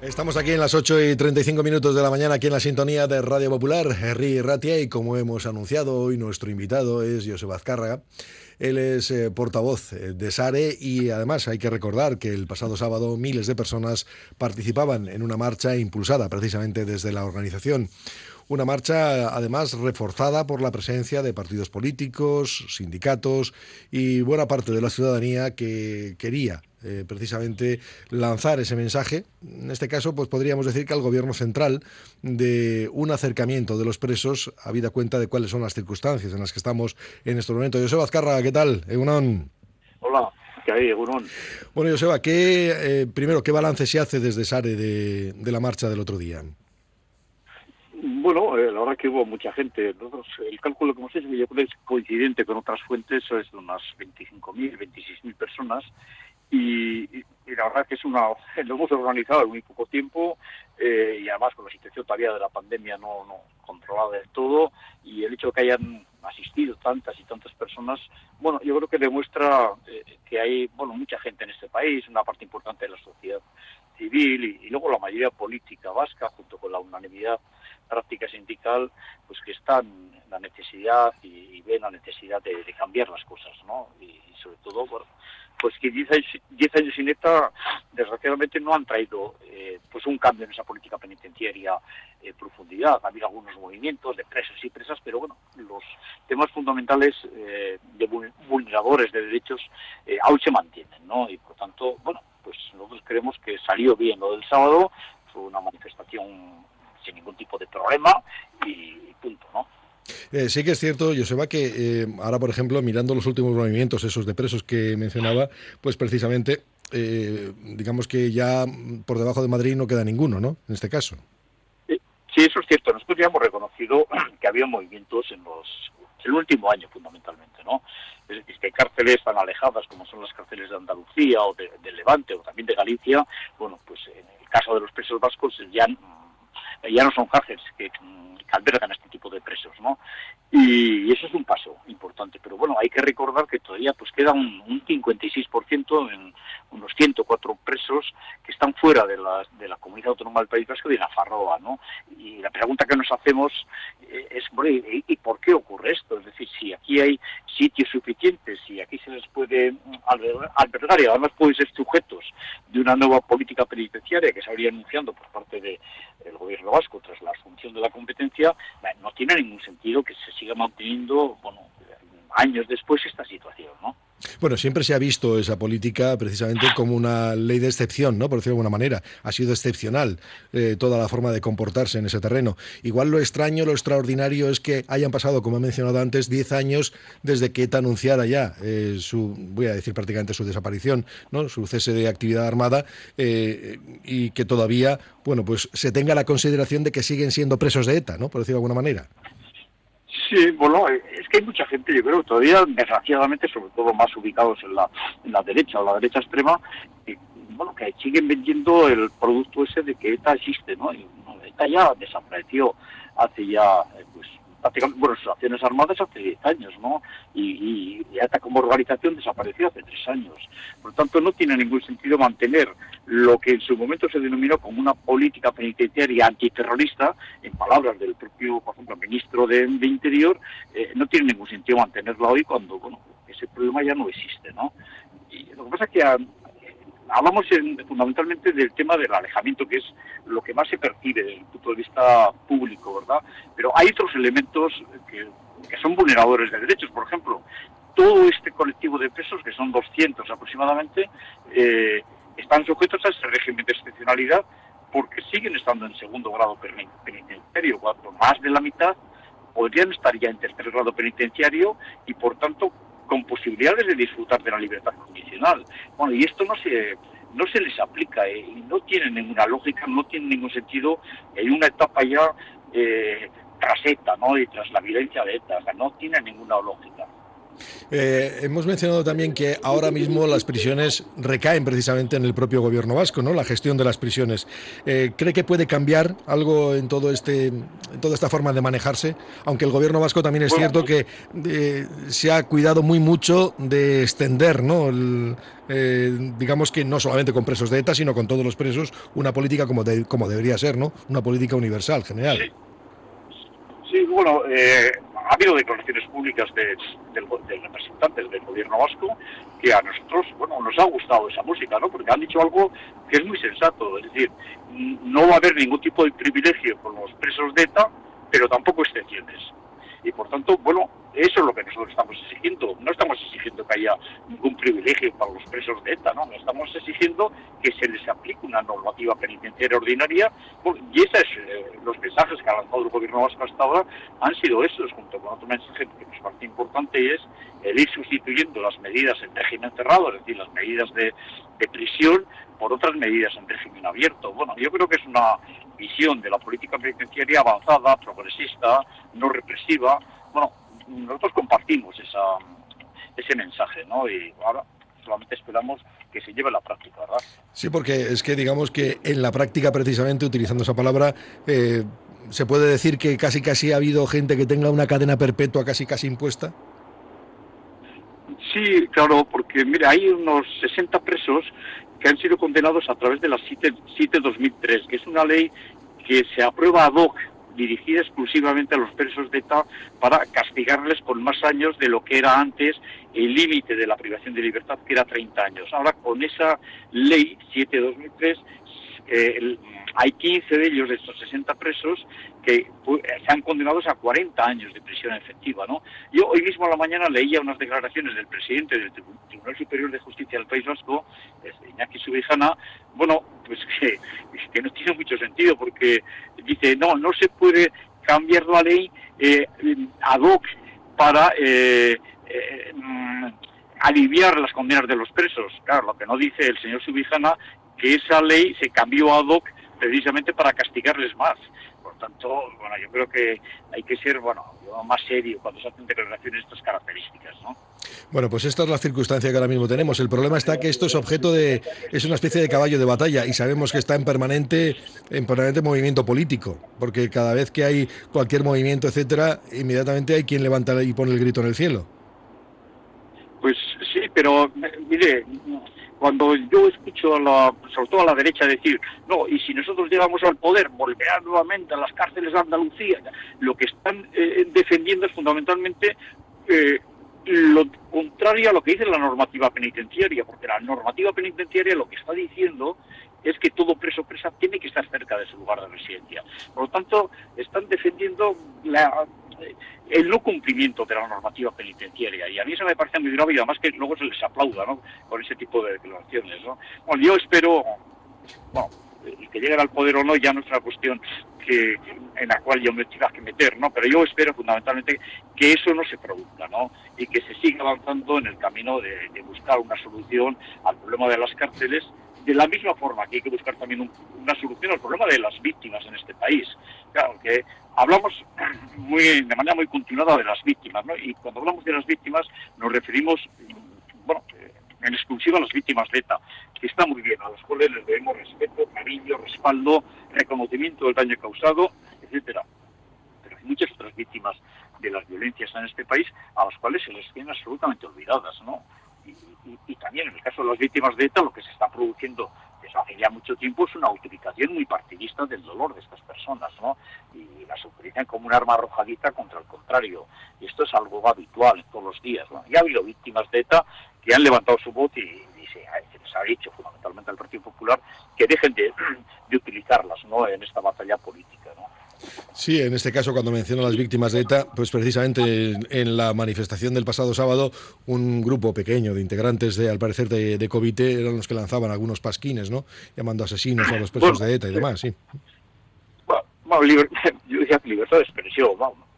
Estamos aquí en las 8 y 35 minutos de la mañana, aquí en la sintonía de Radio Popular, Henry Ratia, y como hemos anunciado hoy, nuestro invitado es José Azcárraga. Él es eh, portavoz eh, de SARE y además hay que recordar que el pasado sábado miles de personas participaban en una marcha impulsada precisamente desde la organización. Una marcha además reforzada por la presencia de partidos políticos, sindicatos y buena parte de la ciudadanía que quería eh, precisamente lanzar ese mensaje. En este caso, pues podríamos decir que al gobierno central de un acercamiento de los presos, habida cuenta de cuáles son las circunstancias en las que estamos en este momento. Joseba Azcarra, ¿qué tal? Egunon. Hola. ¿Qué hay, Egunon? Bueno, Joseba, ¿qué, eh, primero, ¿qué balance se hace desde SARE de, de la marcha del otro día? Bueno, eh, la verdad que hubo mucha gente. el cálculo que hemos hecho, yo creo que es coincidente con otras fuentes, es de unas 25.000, 26.000 personas y, la verdad que es una lo hemos organizado en muy poco tiempo eh, y además con la situación todavía de la pandemia no, no controlada del todo y el hecho de que hayan asistido tantas y tantas personas bueno yo creo que demuestra eh, que hay bueno mucha gente en este país una parte importante de la sociedad civil y, luego la mayoría política vasca junto con la unanimidad práctica sindical pues que están en la necesidad y, ven la necesidad de, cambiar las cosas no y, y sobre todo bueno, pues que 10 años, años sin ETA, desgraciadamente, no han traído eh, pues un cambio en esa política penitenciaria en profundidad. Ha habido algunos movimientos de presos y presas, pero bueno, los temas fundamentales eh, de vulneradores de derechos eh, aún se mantienen, ¿no? Y por tanto, bueno, pues nosotros creemos que salió bien lo del sábado, fue una manifestación sin ningún tipo de problema y punto, ¿no? Eh, sí que es cierto, Joseba, que eh, ahora, por ejemplo, mirando los últimos movimientos, esos de presos que mencionaba, pues precisamente, eh, digamos que ya por debajo de Madrid no queda ninguno, ¿no? En este caso. Sí, eso es cierto. Nosotros ya hemos reconocido que había movimientos en los el último año, fundamentalmente, ¿no? Es decir, que cárceles tan alejadas como son las cárceles de Andalucía o de, Levante o también de Galicia, bueno, pues en el caso de los presos vascos ya ya no son cárceles que, albergan este tipo de presos, ¿no? Y, eso es un paso importante, pero bueno, hay que recordar que todavía pues queda un, un 56% en unos 104 presos que están fuera de la, de la comunidad autónoma del País Vasco y de la Farroa, ¿no? Y la pregunta que nos hacemos eh, es, ¿y, ¿y por qué ocurre esto? Es decir, si aquí hay sitios suficientes, si aquí se les puede albergar y además pueden ser sujetos de una nueva política penitenciaria que se habría anunciando por parte del gobierno vasco tras la asunción de la competencia, no tiene ningún sentido que se siga manteniendo, bueno, años después esta situación, ¿no? Bueno, siempre se ha visto esa política precisamente como una ley de excepción, ¿no? Por decirlo de alguna manera. Ha sido excepcional eh, toda la forma de comportarse en ese terreno. Igual lo extraño, lo extraordinario es que hayan pasado, como he mencionado antes, 10 años desde que ETA anunciara ya eh, su, voy a decir prácticamente su desaparición, ¿no? Su cese de actividad armada eh, y que todavía, bueno, pues se tenga la consideración de que siguen siendo presos de ETA, ¿no? Por decirlo de alguna manera. Sí, bueno, es que hay mucha gente, yo creo, todavía desgraciadamente, sobre todo más ubicados en la, en la derecha o la derecha extrema, que, bueno, que siguen vendiendo el producto ese de que ETA existe, ¿no? Y, ETA ya desapareció hace ya, eh, pues, prácticamente, bueno, sus acciones armadas hace 10 años, ¿no? Y, y, ETA como organización desapareció hace 3 años. Por lo tanto, no tiene ningún sentido mantener lo que en su momento se denominó como una política penitenciaria antiterrorista, en palabras del propio, por ejemplo, ministro de, Interior, eh, no tiene ningún sentido mantenerla hoy cuando, bueno, ese problema ya no existe, ¿no? Y lo que pasa es que ah, hablamos fundamentalmente del tema del alejamiento, que es lo que más se percibe desde el punto de vista público, ¿verdad? Pero hay otros elementos que, son vulneradores de derechos. Por ejemplo, todo este colectivo de presos, que son 200 aproximadamente, eh, están sujetos a ese régimen de excepcionalidad porque siguen estando en segundo grado penitenciario, cuando más de la mitad podrían estar ya en tercer grado penitenciario y por tanto con posibilidades de disfrutar de la libertad condicional. Bueno, y esto no se no se les aplica eh, y no tiene ninguna lógica, no tiene ningún sentido. Hay una etapa ya eh, tras ETA, ¿no? Y tras la violencia de ETA, o sea, no tiene ninguna lógica. Eh, hemos mencionado también que ahora mismo las prisiones recaen precisamente en el propio gobierno vasco, ¿no? La gestión de las prisiones. Eh, ¿Cree que puede cambiar algo en todo este, en toda esta forma de manejarse? Aunque el gobierno vasco también es cierto que eh, se ha cuidado muy mucho de extender, ¿no? digamos que no solamente con presos de ETA, sino con todos los presos, una política como, como debería ser, ¿no? Una política universal, general. Sí, sí bueno, ha habido declaraciones públicas de, representantes del gobierno vasco que a nosotros, bueno, nos ha gustado esa música, ¿no? Porque han dicho algo que es muy sensato, es decir, no va a haber ningún tipo de privilegio con los presos de ETA, pero tampoco excepciones. Y por tanto, bueno, eso es lo que nosotros estamos exigiendo. No estamos exigiendo que haya ningún privilegio para los presos de ETA, ¿no? Estamos exigiendo que se les aplique una normativa penitenciaria ordinaria. Y esos eh, los mensajes que ha lanzado el gobierno vasco hasta ahora han sido esos, junto con otro mensaje que nos parece importante es el ir sustituyendo las medidas en régimen cerrado, es decir, las medidas de, de prisión, por otras medidas en régimen abierto. Bueno, yo creo que es una visión de la política penitenciaria avanzada, progresista, no represiva. Bueno, nosotros compartimos esa, ese mensaje, ¿no? Y ahora solamente esperamos que se lleve a la práctica, ¿verdad? Sí, porque es que digamos que en la práctica, precisamente, utilizando esa palabra, eh, se puede decir que casi casi ha habido gente que tenga una cadena perpetua casi casi impuesta. Sí, claro, porque mira, hay unos 60 presos que han sido condenados a través de la CITE 2003, que es una ley que se aprueba ad hoc dirigida exclusivamente a los presos de ETA para castigarles con más años de lo que era antes el límite de la privación de libertad, que era 30 años. Ahora, con esa ley 7-2003, eh, hay 15 de ellos, de estos 60 presos, que se han condenados a 40 años de prisión efectiva. ¿no? Yo hoy mismo a la mañana leía unas declaraciones del presidente del Tribunal Superior de Justicia del País Vasco, Iñaki Subijana, bueno, pues que, no tiene mucho sentido, porque dice, no, no se puede cambiar la ley eh, ad hoc para... Eh, eh, mm, aliviar las condenas de los presos. Claro, lo que no dice el señor Subijana, que esa ley se cambió ad hoc precisamente para castigarles más. Por tanto, bueno, yo creo que hay que ser, bueno, más serio cuando se hacen declaraciones de estas características, ¿no? Bueno, pues esta es la circunstancia que ahora mismo tenemos. El problema está que esto es objeto de, es una especie de caballo de batalla y sabemos que está en permanente, en permanente movimiento político, porque cada vez que hay cualquier movimiento, etcétera, inmediatamente hay quien levanta y pone el grito en el cielo. Pues sí, pero mire, cuando yo escucho, a la, sobre todo a la derecha, decir, no, y si nosotros llegamos al poder, volverán nuevamente a las cárceles de Andalucía, lo que están eh, defendiendo es fundamentalmente eh, lo contrario a lo que dice la normativa penitenciaria, porque la normativa penitenciaria lo que está diciendo es que todo preso presa tiene que estar cerca de su lugar de residencia. Por lo tanto, están defendiendo la, el no cumplimiento de la normativa penitenciaria. Y a mí eso me parece muy grave y además que luego se les aplauda ¿no? con ese tipo de declaraciones. ¿no? Bueno, yo espero, bueno, que lleguen al poder o no ya no es una cuestión que, en la cual yo me tenga que meter, ¿no? Pero yo espero fundamentalmente que eso no se produzca, ¿no? Y que se siga avanzando en el camino de buscar una solución al problema de las cárceles de la misma forma que hay que buscar también una solución al problema de las víctimas en este país. Claro, que hablamos muy, de manera muy continuada de las víctimas, ¿no? Y cuando hablamos de las víctimas nos referimos, bueno, en exclusiva a las víctimas de ETA, que está muy bien, a las cuales les debemos respeto, cariño, respaldo, reconocimiento del daño causado, etcétera. Pero hay muchas otras víctimas de las violencias en este país a las cuales se les tienen absolutamente olvidadas, ¿no? Y, también en el caso de las víctimas de ETA lo que se está produciendo desde hace ya mucho tiempo es una utilización muy partidista del dolor de estas personas, ¿no? Y las utilizan como un arma arrojadiza contra el contrario. Y esto es algo habitual todos los días, ¿no? Y ha habido víctimas de ETA que han levantado su voz y, se, les ha dicho fundamentalmente al Partido Popular que dejen de, de utilizarlas, ¿no? En esta batalla política, ¿no? Sí, en este caso, cuando menciona a las víctimas de ETA, pues precisamente en, la manifestación del pasado sábado, un grupo pequeño de integrantes, de, al parecer, de, de Covite, eran los que lanzaban algunos pasquines, ¿no? Llamando asesinos a los presos de ETA y demás, sí. Bueno, yo decía libertad de expresión, vamos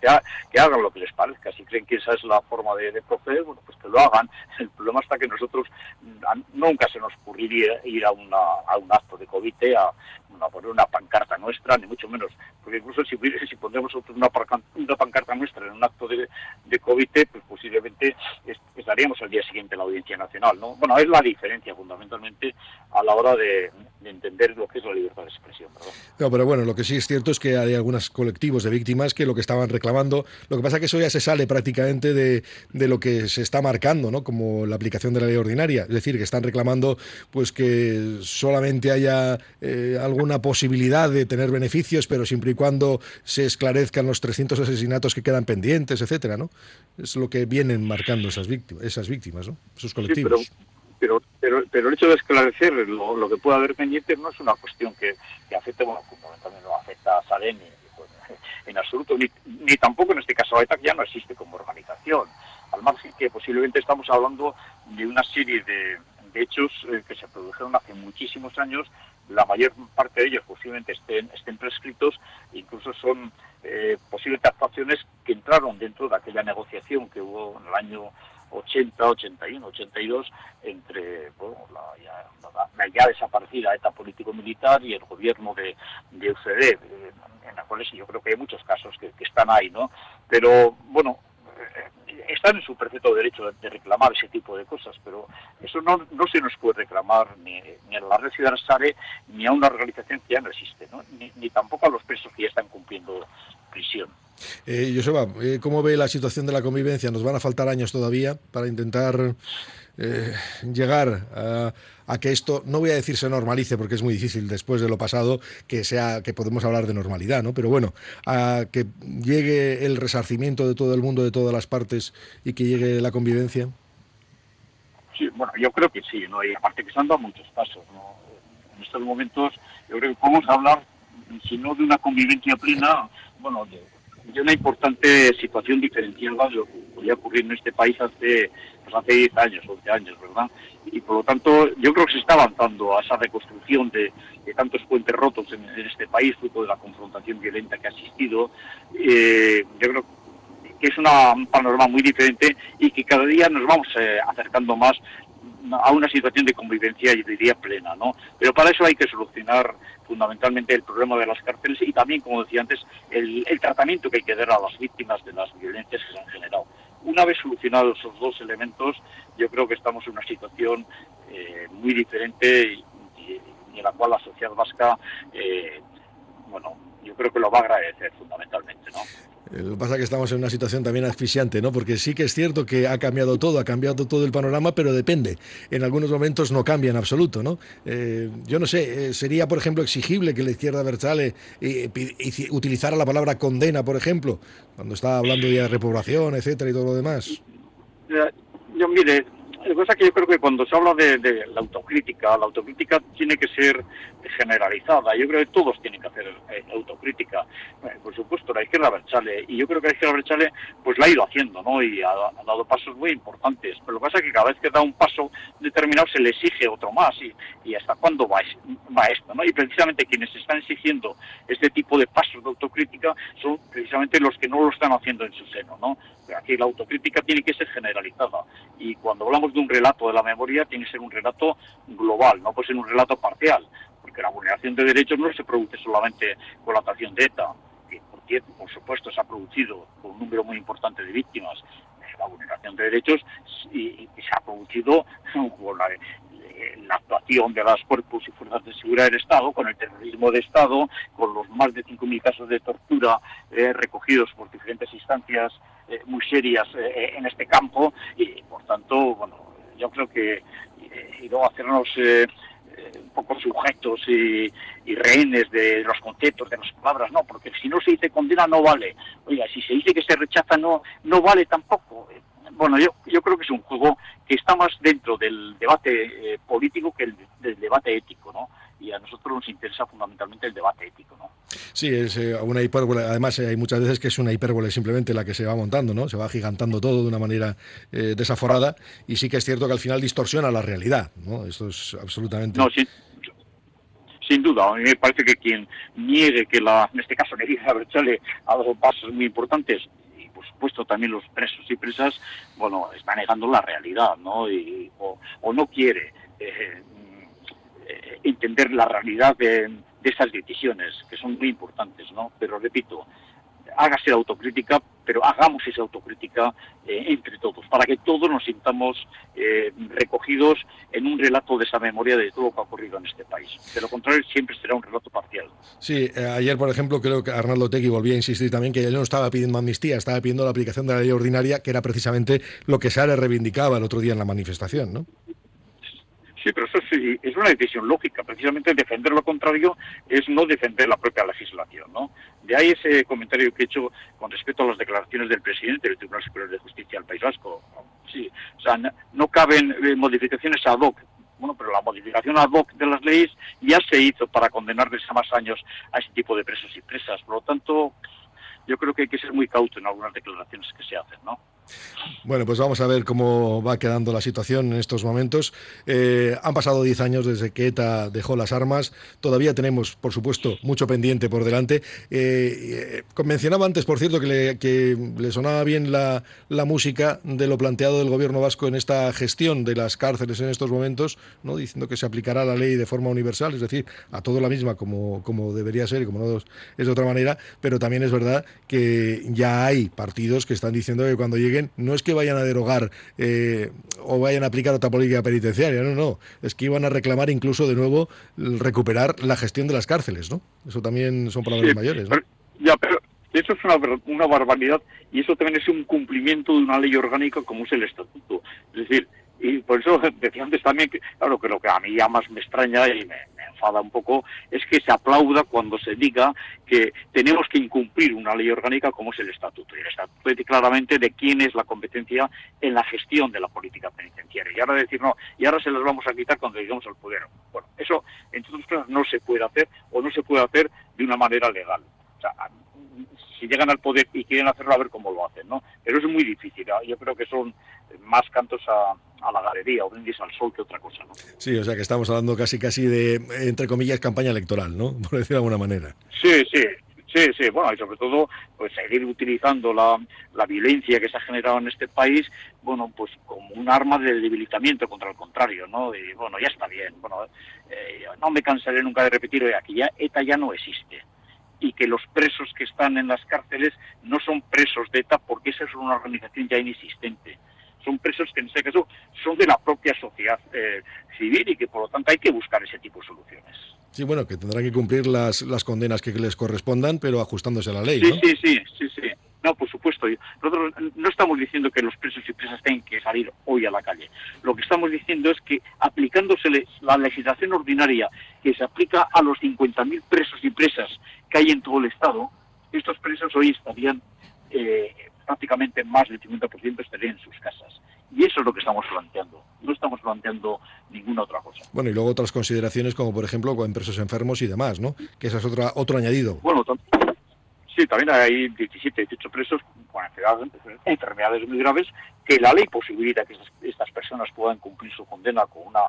que, hagan lo que les parezca. Si creen que esa es la forma de, proceder, bueno, pues que lo hagan. El problema está que nosotros nunca se nos ocurriría ir a, una, a un acto de COVID a, poner una pancarta nuestra, ni mucho menos. Porque incluso si, si pondremos una, pancarta nuestra en un acto de, de COVID, pues, posiblemente estaríamos al día siguiente en la Audiencia Nacional, ¿no? Bueno, es la diferencia fundamentalmente a la hora de, entender lo que es la libertad de expresión. No, pero bueno, lo que sí es cierto es que hay algunos colectivos de víctimas que lo que estaban reclamando, lo que pasa es que eso ya se sale prácticamente de, de lo que se está marcando, ¿no? Como la aplicación de la ley ordinaria, es decir, que están reclamando pues que solamente haya eh, alguna posibilidad de tener beneficios, pero siempre y cuando se esclarezcan los 300 asesinatos que quedan pendientes, etcétera, ¿no? Es lo que vienen marcando esas víctimas, esas víctimas, ¿no? Esos colectivos. pero, pero, pero, el hecho de esclarecer lo, que pueda haber pendiente no es una cuestión que, que afecte, bueno, fundamentalmente no afecta a Salem pues, en absoluto, ni, ni, tampoco en este caso a ETA, que ya no existe como organización, al margen que posiblemente estamos hablando de una serie de, de hechos eh, que se produjeron hace muchísimos años, la mayor parte de ellos posiblemente estén, estén prescritos, incluso son eh, posibles actuaciones que entraron dentro de aquella negociación que hubo en el año 80, 81, 82 entre bueno, la, ya, la, ya, desaparecida ETA político-militar y el gobierno de, de UCD, eh, en la cual yo creo que hay muchos casos que, que están ahí, ¿no? Pero, bueno, están en su perfecto derecho de, reclamar ese tipo de cosas, pero eso no, no se nos puede reclamar ni, a la red ciudadana SARE ni a una organización que ya no existe, ¿no? Ni, tampoco a los presos que ya están cumpliendo prisión. Eh, Joseba, eh, ¿cómo ve la situación de la convivencia? ¿Nos van a faltar años todavía para intentar eh, llegar a, que esto, no voy a decir se normalice porque es muy difícil después de lo pasado que sea que podemos hablar de normalidad, ¿no? Pero bueno, a que llegue el resarcimiento de todo el mundo, de todas las partes y que llegue la convivencia. Sí, bueno, yo creo que sí, ¿no? Y aparte que se han dado muchos pasos, ¿no? En estos momentos yo creo que podemos hablar, si no de una convivencia plena, bueno, de, de una importante situación diferencial de lo que podía ocurrir en este país hace pues, hace 10 años, 11 años, ¿verdad? Y por lo tanto, yo creo que se está avanzando a esa reconstrucción de, tantos puentes rotos en, este país, fruto de la confrontación violenta que ha existido. Eh, yo creo que es una, un panorama muy diferente y que cada día nos vamos eh, acercando más a una situación de convivencia, yo diría, plena, ¿no? Pero para eso hay que solucionar fundamentalmente el problema de las cárceles y también, como decía antes, el, tratamiento que hay que dar a las víctimas de las violencias que se han generado. Una vez solucionados esos dos elementos, yo creo que estamos en una situación eh, muy diferente y, en la cual la sociedad vasca, eh, bueno, yo creo que lo va a agradecer fundamentalmente, ¿no? Eh, lo que pasa es que estamos en una situación también asfixiante, ¿no? Porque sí que es cierto que ha cambiado todo, ha cambiado todo el panorama, pero depende. En algunos momentos no cambia en absoluto, ¿no? Eh, yo no sé, eh, sería, por ejemplo, exigible que la izquierda Berchale utilizara la palabra condena, por ejemplo, cuando está hablando de repoblación, etcétera, y todo lo demás. Yo, mire, pasa es que yo creo que cuando se habla de, la autocrítica, la autocrítica tiene que ser generalizada. Yo creo que todos tienen que hacer eh, autocrítica. Eh, por supuesto, la izquierda Berchale, y yo creo que la izquierda Berchale pues la ha ido haciendo, ¿no? Y ha, dado pasos muy importantes. Pero lo que pasa es que cada vez que da un paso determinado se le exige otro más. ¿Y, hasta cuándo va, va esto, no? Y precisamente quienes están exigiendo este tipo de pasos de autocrítica son precisamente los que no lo están haciendo en su seno, ¿no? Aquí la autocrítica tiene que ser generalizada. Y cuando hablamos de un relato de la memoria tiene que ser un relato global, no puede ser un relato parcial, porque la vulneración de derechos no se produce solamente con la actuación de ETA, que por, por supuesto se ha producido con un número muy importante de víctimas, la vulneración de derechos y, se ha producido con la, la actuación de las cuerpos y fuerzas de seguridad del Estado, con el terrorismo de Estado, con los más de 5.000 casos de tortura eh, recogidos por diferentes instancias eh, muy serias eh, en este campo y, por tanto, bueno, yo creo que y luego hacernos un poco sujetos y, rehenes de los conceptos, de las palabras, no, porque si no se dice condena no vale. Oiga, si se dice que se rechaza no, no vale tampoco. Bueno, yo, yo creo que es un juego que está más dentro del debate político que el, del debate ético, ¿no? Y a nosotros nos interesa fundamentalmente el debate ético. ¿no? Sí, es eh, una hipérbole. Además, eh, hay muchas veces que es una hipérbole simplemente la que se va montando, ¿no? Se va gigantando todo de una manera eh, desaforada y sí que es cierto que al final distorsiona la realidad, ¿no? Esto es absolutamente... No, sin, sin duda. A mí me parece que quien niegue que, la, en este caso, Nerida Berchale ha dado pasos muy importantes y por supuesto también los presos y presas, bueno, está negando la realidad, ¿no? Y, o, o no quiere eh, entender la realidad de, esas decisiones, que son muy importantes, ¿no? Pero repito, hágase autocrítica, pero hagamos esa autocrítica eh, entre todos, para que todos nos sintamos eh, recogidos en un relato de esa memoria de todo lo que ha ocurrido en este país. De lo contrario, siempre será un relato parcial. Sí, eh, ayer, por ejemplo, creo que Arnaldo Tegui volvía a insistir también que él no estaba pidiendo amnistía, estaba pidiendo la aplicación de la ley ordinaria, que era precisamente lo que Sara reivindicaba el otro día en la manifestación, ¿no? Sí, pero eso sí, es una decisión lógica. Precisamente defender lo contrario es no defender la propia legislación, ¿no? De ahí ese comentario que he hecho con respecto a las declaraciones del presidente del Tribunal Superior de Justicia del País Vasco. Sí, o sea, no, caben eh, modificaciones ad hoc bueno, pero la modificación ad hoc de las leyes ya se hizo para condenarles a más años a ese tipo de presos y presas. Por lo tanto, yo creo que hay que ser muy cauto en algunas declaraciones que se hacen, ¿no? Bueno, pues vamos a ver cómo va quedando la situación en estos momentos. Eh, han pasado 10 años desde que ETA dejó las armas. Todavía tenemos, por supuesto, mucho pendiente por delante. Eh, eh, mencionaba antes, por cierto, que le, sonaba bien la, música de lo planteado del gobierno vasco en esta gestión de las cárceles en estos momentos, ¿no? diciendo que se aplicará la ley de forma universal, es decir, a todo la misma como, como debería ser y como no es de otra manera. Pero también es verdad que ya hay partidos que están diciendo que cuando lleguen no es que vayan a derogar eh, o vayan a aplicar otra política penitenciaria, no, no, es que iban a reclamar incluso de nuevo recuperar la gestión de las cárceles, ¿no? Eso también son palabras mayores, ¿no? ya, pero eso es una, una barbaridad y eso también es un cumplimiento de una ley orgánica como es el Estatuto. Es decir, y por eso decía antes también que, claro, que lo que a mí ya más me extraña y me, enfada un poco es que se aplauda cuando se diga que tenemos que incumplir una ley orgánica como es el Estatuto. Y el Estatuto dice claramente de quién es la competencia en la gestión de la política penitenciaria. Y ahora decir, no, y ahora se las vamos a quitar cuando lleguemos al poder. Bueno, eso, entre otras cosas, no se puede hacer o no se puede hacer de una manera legal. O sea, si llegan al poder y quieren hacerlo, a ver cómo lo hacen, ¿no? Pero es muy difícil. Yo creo que son más cantos a, a la galería o brindis al sol que otra cosa, ¿no? Sí, o sea que estamos hablando casi casi de, entre comillas, campaña electoral, ¿no? Por decirlo de alguna manera. Sí, sí, Sí, sí, bueno, y sobre todo, pues seguir utilizando la, la, violencia que se ha generado en este país, bueno, pues como un arma de debilitamiento contra el contrario, ¿no? Y bueno, ya está bien, bueno, eh, no me cansaré nunca de repetir, oye, aquí ya ETA ya no existe y que los presos que están en las cárceles no son presos de ETA porque esa es una organización ya inexistente son presos que en este caso son de la propia sociedad eh, civil y que por lo tanto hay que buscar ese tipo de soluciones. Sí, bueno, que tendrán que cumplir las, las condenas que les correspondan, pero ajustándose a la ley. Sí, ¿no? sí, sí, sí, sí. No, por supuesto. Nosotros no estamos diciendo que los presos y presas tengan que salir hoy a la calle. Lo que estamos diciendo es que aplicándose la legislación ordinaria que se aplica a los 50.000 presos y presas que hay en todo el Estado, estos presos hoy estarían eh, prácticamente más del 50% estarían en sus casas. Y eso es lo que estamos planteando. No estamos planteando ninguna otra cosa. Bueno, y luego otras consideraciones como, por ejemplo, con presos enfermos y demás, ¿no? Que esa es otra, otro añadido. Bueno, sí, también hay 17, 18 presos con enfermedades, muy graves que la ley posibilita que estas personas puedan cumplir su condena con una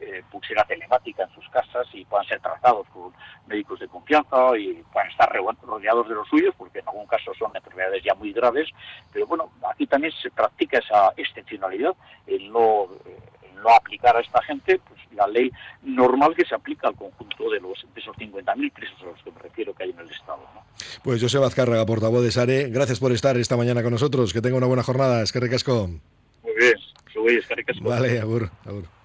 eh, pulsera telemática en sus casas y puedan ser tratados por médicos de confianza y puedan estar rodeados de los suyos, porque en algún caso son enfermedades ya muy graves, pero bueno, aquí también se practica esa excepcionalidad, el no, no aplicar a esta gente pues, la ley normal que se aplica al conjunto de, los, de esos 50.000 presos a los que me refiero que hay en el Estado. ¿no? Pues José Vazcárraga, portavoz de SARE, gracias por estar esta mañana con nosotros, que tenga una buena jornada, es que recasco. Muy bien, es que recasco. Vale, agur, agur.